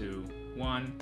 two, one.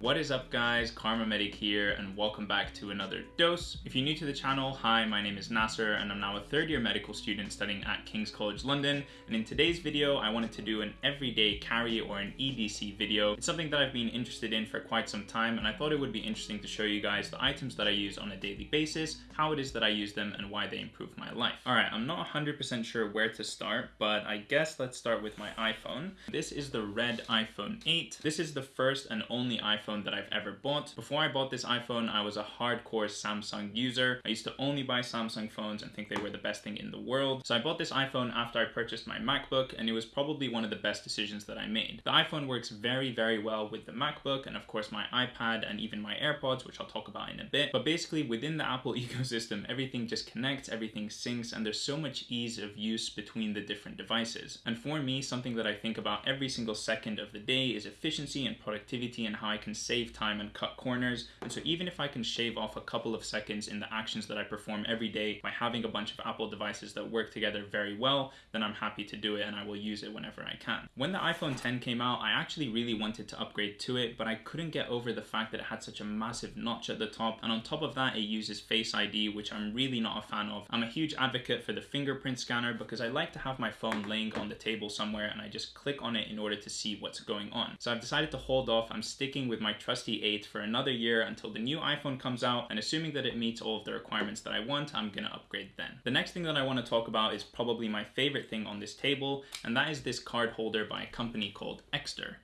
What is up guys, KharmaMedic here and welcome back to another dose. If you're new to the channel, hi, my name is Nasser and I'm now a third year medical student studying at King's College London. And in today's video, I wanted to do an everyday carry or an EDC video. It's something that I've been interested in for quite some time and I thought it would be interesting to show you guys the items that I use on a daily basis, how it is that I use them and why they improve my life. All right, I'm not 100% sure where to start, but I guess let's start with my iPhone. This is the red iPhone 8. This is the first and only iPhone iPhone that I've ever bought. Before I bought this iPhone, I was a hardcore Samsung user. I used to only buy Samsung phones and think they were the best thing in the world. So I bought this iPhone after I purchased my MacBook and it was probably one of the best decisions that I made. The iPhone works very, very well with the MacBook and of course my iPad and even my AirPods, which I'll talk about in a bit. But basically within the Apple ecosystem, everything just connects, everything syncs, and there's so much ease of use between the different devices. And for me, something that I think about every single second of the day is efficiency and productivity and how I can save time and cut corners. And so even if I can shave off a couple of seconds in the actions that I perform every day by having a bunch of Apple devices that work together very well, then I'm happy to do it and I will use it whenever I can. When the iPhone 10 came out, I actually really wanted to upgrade to it, but I couldn't get over the fact that it had such a massive notch at the top. And on top of that, it uses Face ID, which I'm really not a fan of. I'm a huge advocate for the fingerprint scanner because I like to have my phone laying on the table somewhere and I just click on it in order to see what's going on. So I've decided to hold off. I'm sticking with my trusty 8 for another year until the new iPhone comes out and assuming that it meets all of the requirements that I want, I'm gonna upgrade then. The next thing that I want to talk about is probably my favorite thing on this table and that is this card holder by a company called Ekster.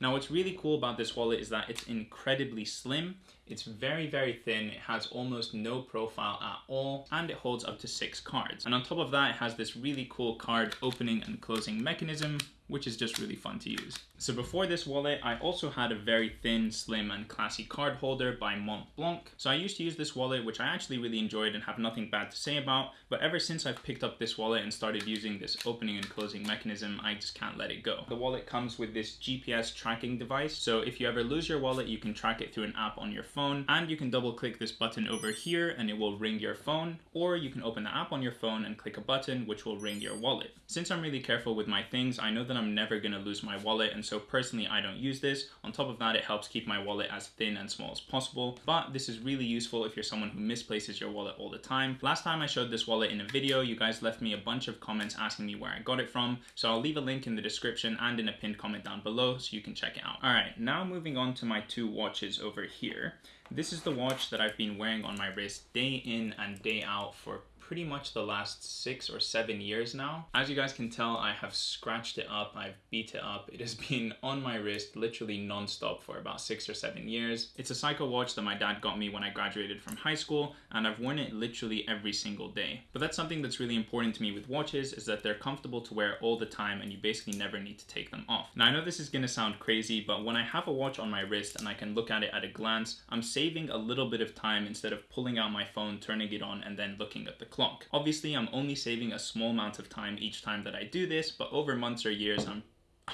Now what's really cool about this wallet is that it's incredibly slim, it's very very thin, it has almost no profile at all, and it holds up to six cards. And on top of that it has this really cool card opening and closing mechanism which is just really fun to use. So before this wallet, I also had a very thin, slim, and classy card holder by Mont Blanc. So I used to use this wallet, which I actually really enjoyed and have nothing bad to say about, but ever since I've picked up this wallet and started using this opening and closing mechanism, I just can't let it go. The wallet comes with this GPS tracking device, so if you ever lose your wallet, you can track it through an app on your phone, and you can double click this button over here and it will ring your phone, or you can open the app on your phone and click a button which will ring your wallet. Since I'm really careful with my things, I know that I'm never gonna lose my wallet and so personally I don't use this. On top of that it helps keep my wallet as thin and small as possible but this is really useful if you're someone who misplaces your wallet all the time. Last time I showed this wallet in a video you guys left me a bunch of comments asking me where I got it from so I'll leave a link in the description and in a pinned comment down below so you can check it out. Alright now moving on to my two watches over here. This is the watch that I've been wearing on my wrist day in and day out for pretty much the last six or seven years now. As you guys can tell, I have scratched it up, I've beat it up. It has been on my wrist literally non-stop for about six or seven years. It's a Seiko watch that my dad got me when I graduated from high school, and I've worn it literally every single day. But that's something that's really important to me with watches is that they're comfortable to wear all the time and you basically never need to take them off. Now I know this is gonna sound crazy, but when I have a watch on my wrist and I can look at it at a glance, I'm saving a little bit of time instead of pulling out my phone, turning it on, and then looking at the clock. Obviously, I'm only saving a small amount of time each time that I do this, but over months or years, I'm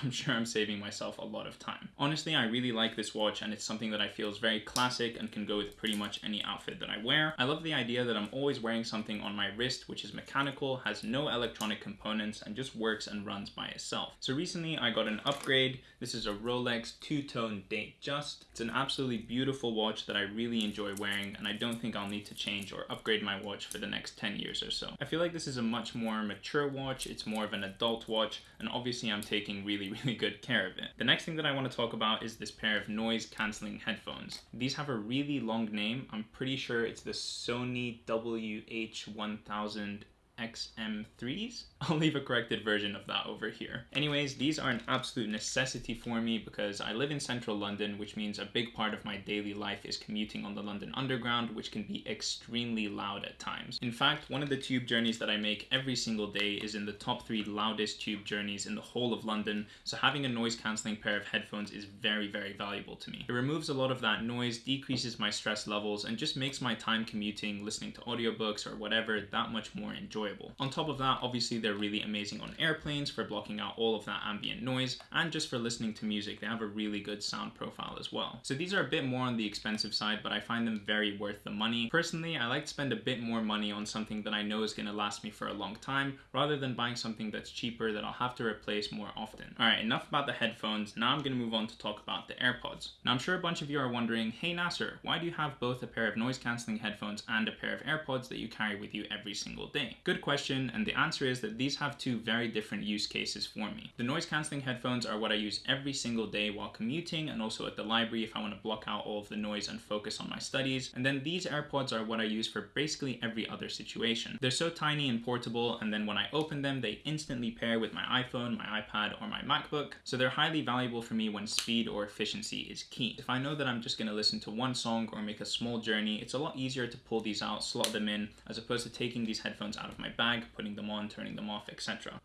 I'm sure I'm saving myself a lot of time. Honestly, I really like this watch and it's something that I feel is very classic and can go with pretty much any outfit that I wear. I love the idea that I'm always wearing something on my wrist which is mechanical, has no electronic components, and just works and runs by itself. So recently I got an upgrade. This is a Rolex two-tone Datejust. It's an absolutely beautiful watch that I really enjoy wearing and I don't think I'll need to change or upgrade my watch for the next 10 years or so. I feel like this is a much more mature watch, it's more of an adult watch, and obviously I'm taking really really, really good care of it. The next thing that I want to talk about is this pair of noise cancelling headphones. These have a really long name. I'm pretty sure it's the Sony WH-1000 XM3s. I'll leave a corrected version of that over here. Anyways, these are an absolute necessity for me because I live in central London, which means a big part of my daily life is commuting on the London Underground, which can be extremely loud at times. In fact, one of the tube journeys that I make every single day is in the top three loudest tube journeys in the whole of London, so having a noise cancelling pair of headphones is very, very valuable to me. It removes a lot of that noise, decreases my stress levels, and just makes my time commuting, listening to audiobooks or whatever that much more enjoyable enjoyable. On top of that, obviously they're really amazing on airplanes for blocking out all of that ambient noise and just for listening to music, they have a really good sound profile as well. So these are a bit more on the expensive side, but I find them very worth the money. Personally, I like to spend a bit more money on something that I know is gonna last me for a long time, rather than buying something that's cheaper that I'll have to replace more often. All right, enough about the headphones. Now I'm gonna move on to talk about the AirPods. Now I'm sure a bunch of you are wondering, hey Nasser, why do you have both a pair of noise cancelling headphones and a pair of AirPods that you carry with you every single day? Good question, and the answer is that these have two very different use cases for me. The noise cancelling headphones are what I use every single day while commuting and also at the library if I want to block out all of the noise and focus on my studies. And then these AirPods are what I use for basically every other situation. They're so tiny and portable, and then when I open them, they instantly pair with my iPhone, my iPad, or my MacBook. So they're highly valuable for me when speed or efficiency is key. If I know that I'm just going to listen to one song or make a small journey, it's a lot easier to pull these out, slot them in, as opposed to taking these headphones out of my bag, putting them on, turning them off, etc.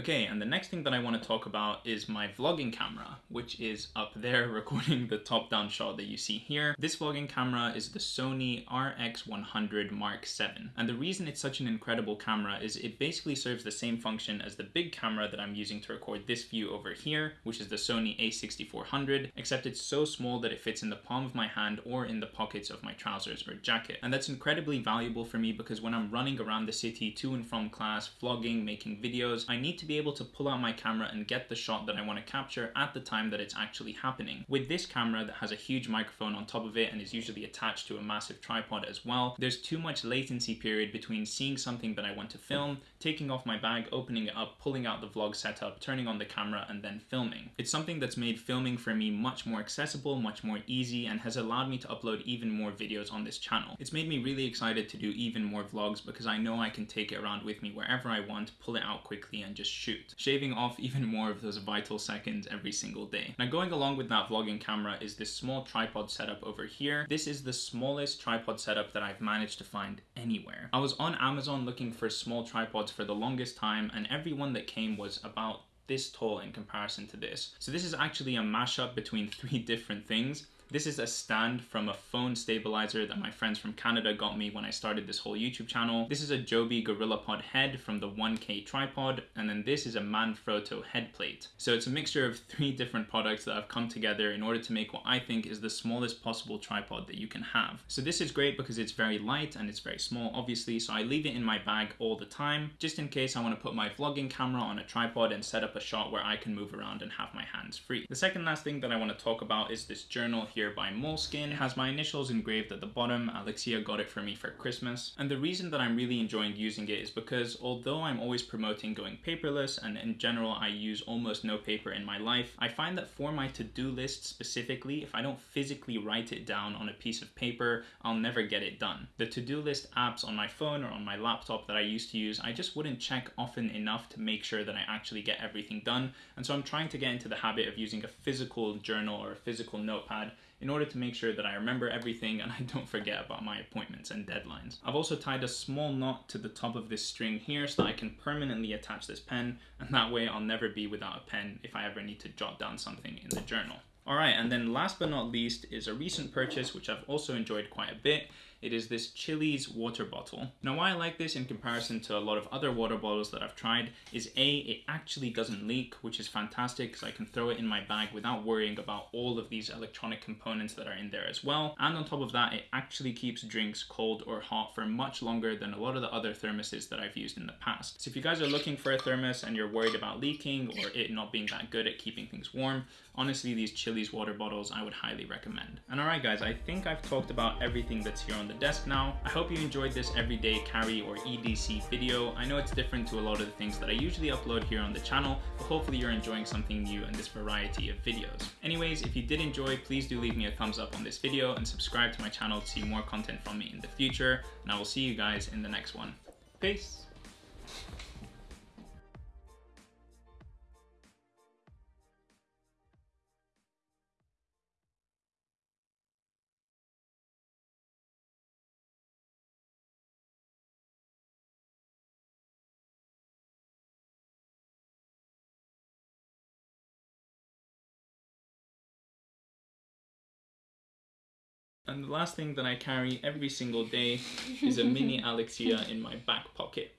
Okay, and the next thing that I want to talk about is my vlogging camera, which is up there recording the top-down shot that you see here. This vlogging camera is the Sony RX100 Mark VII. And the reason it's such an incredible camera is it basically serves the same function as the big camera that I'm using to record this view over here, which is the Sony a6400, except it's so small that it fits in the palm of my hand or in the pockets of my trousers or jacket. And that's incredibly valuable for me because when I'm running around the city to and from class, vlogging, making videos, I need to be able to pull out my camera and get the shot that I want to capture at the time that it's actually happening. With this camera that has a huge microphone on top of it and is usually attached to a massive tripod as well, there's too much latency period between seeing something that I want to film, taking off my bag, opening it up, pulling out the vlog setup, turning on the camera, and then filming. It's something that's made filming for me much more accessible, much more easy, and has allowed me to upload even more videos on this channel. It's made me really excited to do even more vlogs because I know I can take it around with me wherever I want, pull it out quickly, and just shoot, shaving off even more of those vital seconds every single day. Now going along with that vlogging camera is this small tripod setup over here. This is the smallest tripod setup that I've managed to find anywhere. I was on Amazon looking for small tripods for the longest time and every one that came was about this tall in comparison to this. So this is actually a mashup between three different things this is a stand from a phone stabilizer that my friends from Canada got me when I started this whole YouTube channel. This is a Joby GorillaPod head from the 1K tripod, and then this is a Manfrotto head plate. So it's a mixture of three different products that have come together in order to make what I think is the smallest possible tripod that you can have. So this is great because it's very light and it's very small, obviously, so I leave it in my bag all the time, just in case I want to put my vlogging camera on a tripod and set up a shot where I can move around and have my hands free. The second last thing that I want to talk about is this journal here here by Moleskine. It has my initials engraved at the bottom. Alexia got it for me for Christmas. And the reason that I'm really enjoying using it is because although I'm always promoting going paperless and in general I use almost no paper in my life, I find that for my to-do list specifically, if I don't physically write it down on a piece of paper, I'll never get it done. The to-do list apps on my phone or on my laptop that I used to use, I just wouldn't check often enough to make sure that I actually get everything done. And so I'm trying to get into the habit of using a physical journal or a physical notepad in order to make sure that I remember everything and I don't forget about my appointments and deadlines. I've also tied a small knot to the top of this string here so that I can permanently attach this pen and that way I'll never be without a pen if I ever need to jot down something in the journal. Alright, and then last but not least is a recent purchase which I've also enjoyed quite a bit. It is this Chilly's water bottle. Now why I like this in comparison to a lot of other water bottles that I've tried is A, it actually doesn't leak, which is fantastic because I can throw it in my bag without worrying about all of these electronic components that are in there as well. And on top of that, it actually keeps drinks cold or hot for much longer than a lot of the other thermoses that I've used in the past. So if you guys are looking for a thermos and you're worried about leaking or it not being that good at keeping things warm, honestly, these Chilly's water bottles I would highly recommend. And alright guys, I think I've talked about everything that's here on the desk now. I hope you enjoyed this everyday carry or EDC video. I know it's different to a lot of the things that I usually upload here on the channel, but hopefully you're enjoying something new in this variety of videos. Anyways, if you did enjoy, please do leave me a thumbs up on this video and subscribe to my channel to see more content from me in the future, and I will see you guys in the next one. Peace! And the last thing that I carry every single day is a mini Alexia in my back pocket.